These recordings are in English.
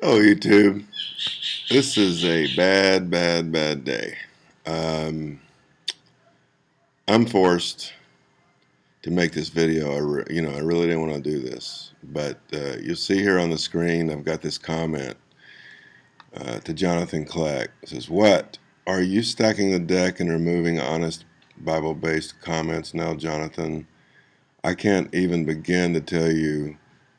Oh, YouTube. This is a bad, bad, bad day. Um, I'm forced to make this video. I you know, I really didn't want to do this, but uh, you'll see here on the screen. I've got this comment uh, to Jonathan Kleck. It says, "What are you stacking the deck and removing honest Bible-based comments now, Jonathan? I can't even begin to tell you."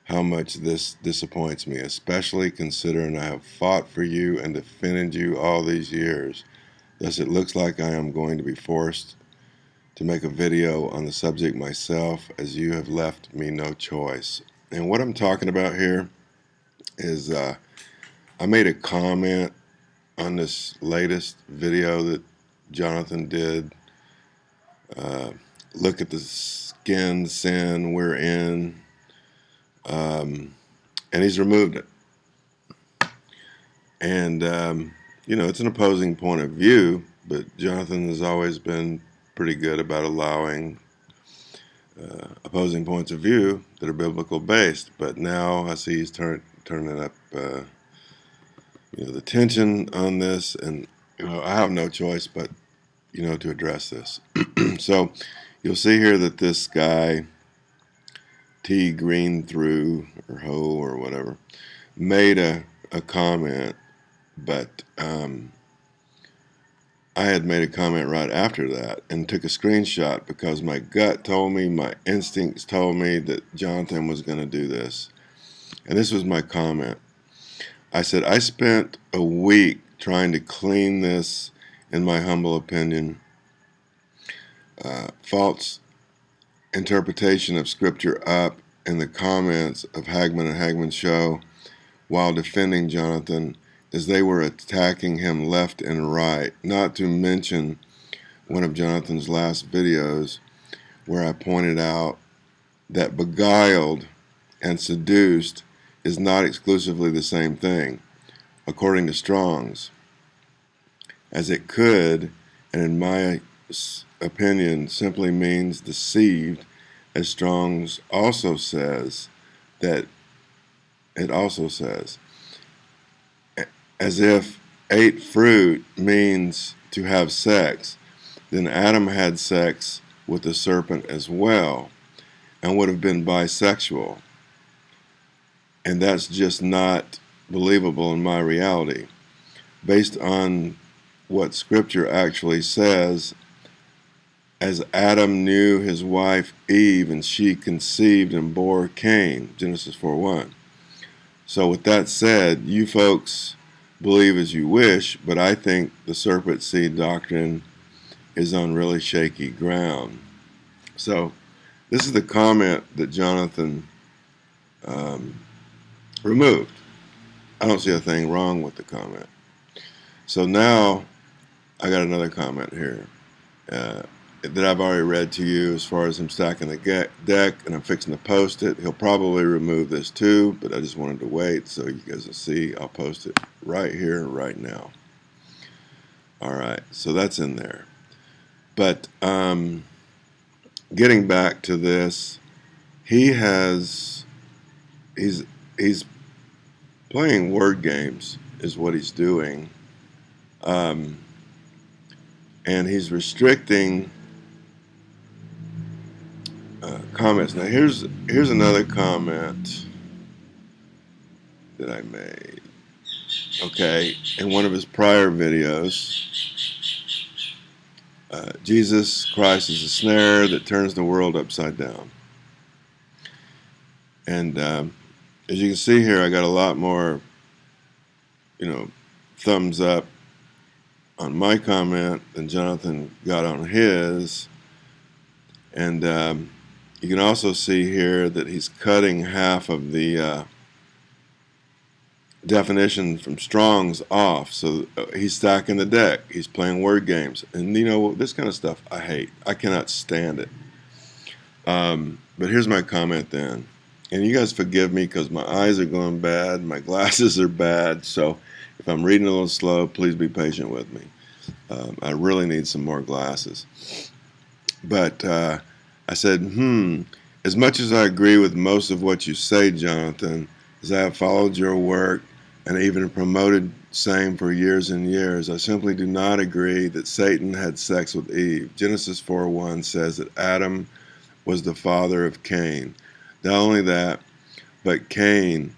How much this disappoints me, especially considering I have fought for you and defended you all these years. Thus, it looks like I am going to be forced to make a video on the subject myself as you have left me no choice. And what I'm talking about here is uh, I made a comment on this latest video that Jonathan did. Uh, look at the skin sin we're in um, and he's removed it. And, um, you know, it's an opposing point of view, but Jonathan has always been pretty good about allowing uh, opposing points of view that are biblical based. But now I see he's turn, turning up, uh, you know, the tension on this, and you know, I have no choice but, you know, to address this. so you'll see here that this guy T Green through or Ho or whatever made a, a comment, but um, I had made a comment right after that and took a screenshot because my gut told me, my instincts told me that Jonathan was going to do this. And this was my comment. I said, I spent a week trying to clean this, in my humble opinion, uh, false interpretation of Scripture up in the comments of Hagmann and Hagmann Show while defending Jonathan as they were attacking him left and right, not to mention one of Jonathan's last videos where I pointed out that beguiled and seduced is not exclusively the same thing, according to Strong's, as it could, and in my opinion, simply means deceived as Strong's also says that it also says as if ate fruit means to have sex, then Adam had sex with the serpent as well and would have been bisexual. And that's just not believable in my reality. Based on what Scripture actually says as Adam knew his wife Eve, and she conceived and bore Cain. Genesis 4 1. So, with that said, you folks believe as you wish, but I think the serpent seed doctrine is on really shaky ground. So, this is the comment that Jonathan um, removed. I don't see a thing wrong with the comment. So now I got another comment here. Uh, that I've already read to you as far as him stacking the deck and I'm fixing to post it. He'll probably remove this too, but I just wanted to wait so you guys will see. I'll post it right here, right now. All right, so that's in there. But um, getting back to this, he has, he's, he's playing word games is what he's doing. Um, and he's restricting uh, comments. Now here's here's another comment that I made. Okay, in one of his prior videos, uh, Jesus Christ is a snare that turns the world upside down. And um, as you can see here, I got a lot more, you know, thumbs up on my comment than Jonathan got on his. And um, you can also see here that he's cutting half of the uh, definition from Strong's off. So uh, he's stacking the deck. He's playing word games. And you know, this kind of stuff I hate. I cannot stand it. Um, but here's my comment then. And you guys forgive me because my eyes are going bad. My glasses are bad. So if I'm reading a little slow, please be patient with me. Um, I really need some more glasses. But uh, I said, hmm, as much as I agree with most of what you say, Jonathan, as I have followed your work and even promoted same for years and years. I simply do not agree that Satan had sex with Eve. Genesis 4:1 says that Adam was the father of Cain. Not only that, but Cain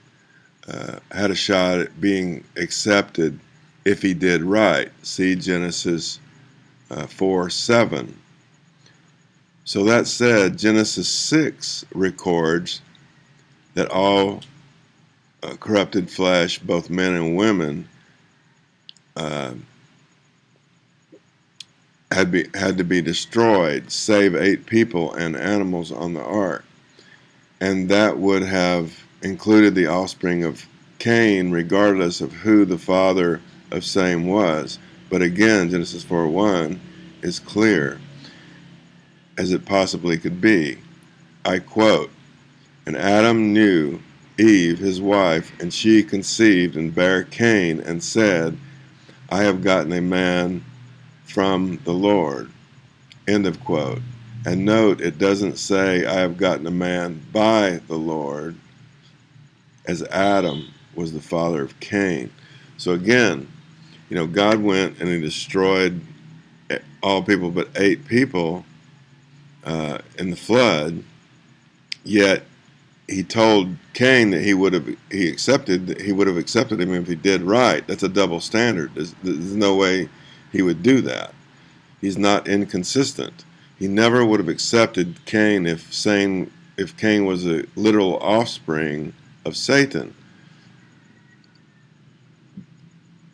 uh, had a shot at being accepted if he did right. See Genesis uh, 4 7. So that said, Genesis 6 records that all uh, corrupted flesh, both men and women, uh, had be had to be destroyed, save eight people and animals on the ark, and that would have included the offspring of Cain, regardless of who the father of same was. But again, Genesis 4:1 is clear as it possibly could be. I quote, And Adam knew Eve, his wife, and she conceived and bare Cain, and said, I have gotten a man from the Lord. End of quote. And note, it doesn't say, I have gotten a man by the Lord, as Adam was the father of Cain. So again, you know, God went and he destroyed all people but eight people uh, in the flood, yet he told Cain that he would have he accepted he would have accepted him if he did right. That's a double standard. There's, there's no way he would do that. He's not inconsistent. He never would have accepted Cain if saying if Cain was a literal offspring of Satan.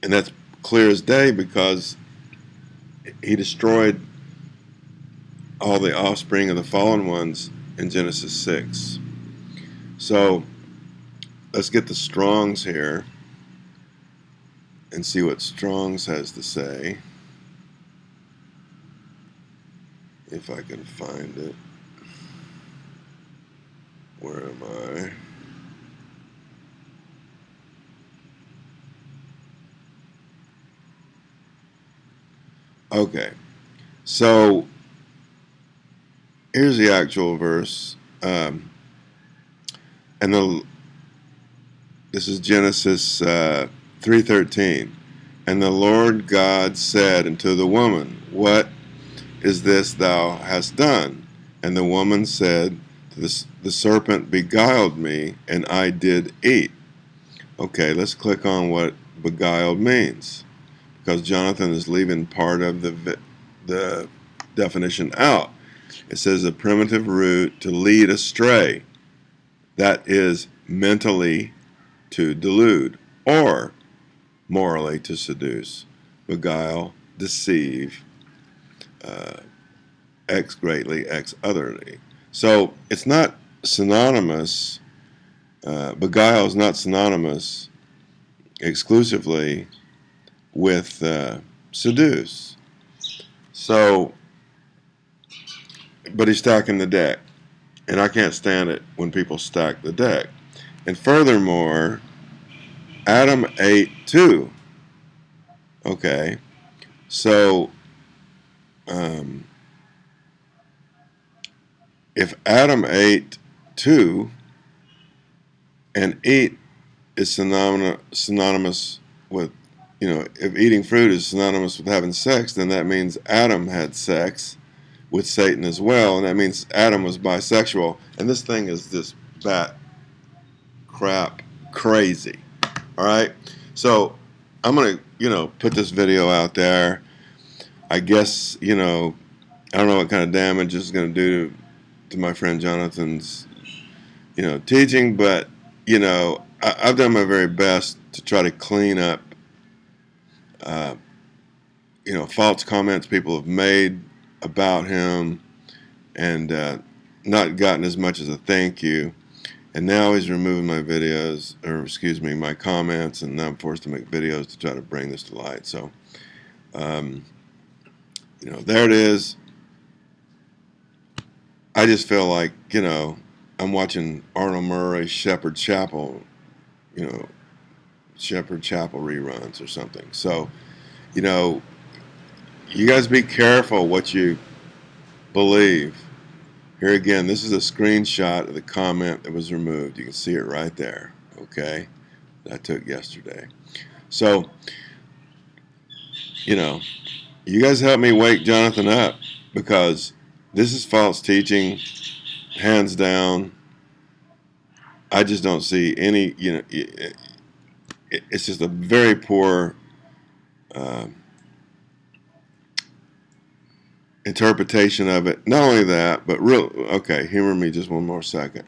And that's clear as day because he destroyed all the offspring of the fallen ones in Genesis 6. So let's get the Strongs here and see what Strongs has to say. If I can find it. Where am I? Okay. So here's the actual verse. Um, and the this is Genesis uh, 3:13. And the Lord God said unto the woman, What is this thou hast done? And the woman said, The, the serpent beguiled me, and I did eat. Okay, let's click on what beguiled means, because Jonathan is leaving part of the the definition out. It says a primitive root to lead astray that is mentally to delude or morally to seduce, beguile, deceive, uh, X greatly, X otherly. So it's not synonymous, uh, beguile is not synonymous exclusively with uh, seduce. So, but he's stacking the deck and I can't stand it when people stack the deck. And furthermore, Adam ate two. Okay, so um, if Adam ate two, and eat is synonymous synonymous with, you know, if eating fruit is synonymous with having sex, then that means Adam had sex with Satan as well, and that means Adam was bisexual. And this thing is this bat crap crazy. All right, so I'm gonna you know put this video out there. I guess you know I don't know what kind of damage is gonna do to, to my friend Jonathan's you know teaching, but you know I, have done my very best to try to clean up. Uh, you know, false comments people have made about him and uh, not gotten as much as a thank you. And now he's removing my videos, or excuse me, my comments, and now I'm forced to make videos to try to bring this to light. So, um, you know, there it is. I just feel like, you know, I'm watching Arnold Murray Shepherd Chapel, you know, Shepherd Chapel reruns or something. So, you know, you guys be careful what you believe. Here again, this is a screenshot of the comment that was removed. You can see it right there. Okay. That I took yesterday. So, you know, you guys help me wake Jonathan up because this is false teaching, hands down. I just don't see any, you know, it's just a very poor uh, interpretation of it. Not only that, but real, okay, humor me just one more second.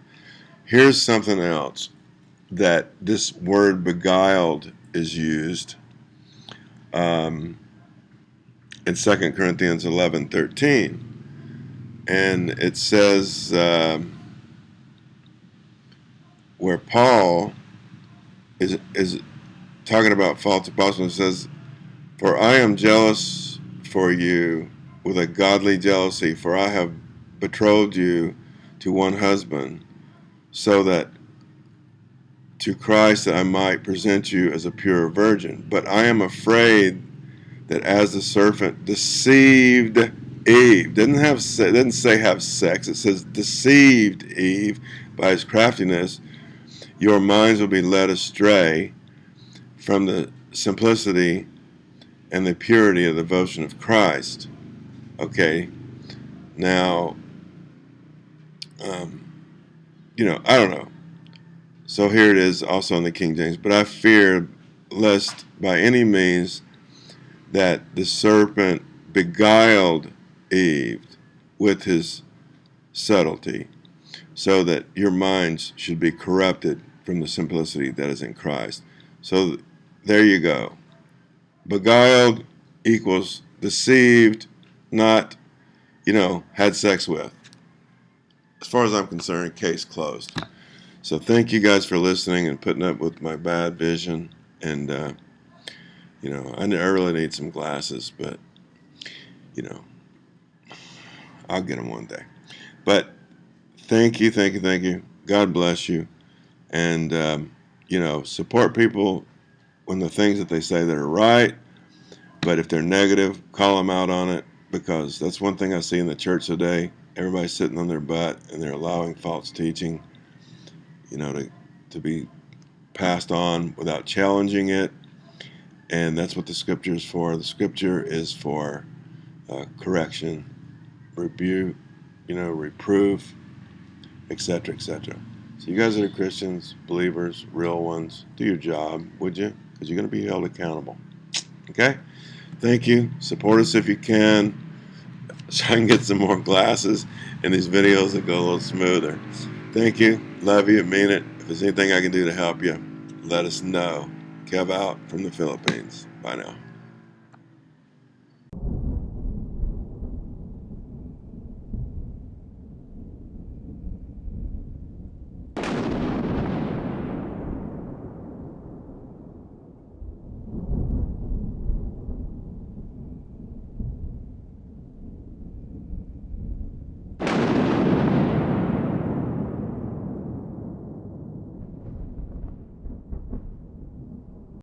Here's something else that this word beguiled is used um, in 2 Corinthians 11 13. And it says, uh, where Paul is, is talking about false apostles, says, For I am jealous for you with a godly jealousy, for I have betrothed you to one husband, so that to Christ that I might present you as a pure virgin. But I am afraid that as the serpent deceived Eve, didn't have didn't say have sex, it says deceived Eve by his craftiness, your minds will be led astray from the simplicity and the purity of the devotion of Christ. Okay, now, um, you know, I don't know. So here it is also in the King James. But I fear lest by any means that the serpent beguiled Eve with his subtlety, so that your minds should be corrupted from the simplicity that is in Christ. So there you go. Beguiled equals deceived, not, you know, had sex with. As far as I'm concerned, case closed. So thank you guys for listening and putting up with my bad vision. And, uh, you know, I really need some glasses, but, you know, I'll get them one day. But thank you, thank you, thank you. God bless you. And, um, you know, support people when the things that they say that are right. But if they're negative, call them out on it because that's one thing I see in the church today. Everybody's sitting on their butt and they're allowing false teaching you know, to, to be passed on without challenging it. And that's what the scripture is for. The scripture is for uh, correction, rebuke, you know, reproof, etc., etc. So you guys that are Christians, believers, real ones, do your job, would you? Because you're going to be held accountable. Okay? Thank you. Support us if you can. So I can get some more glasses and these videos that go a little smoother. Thank you. Love you. Mean it. If there's anything I can do to help you, let us know. Kev out from the Philippines. Bye now.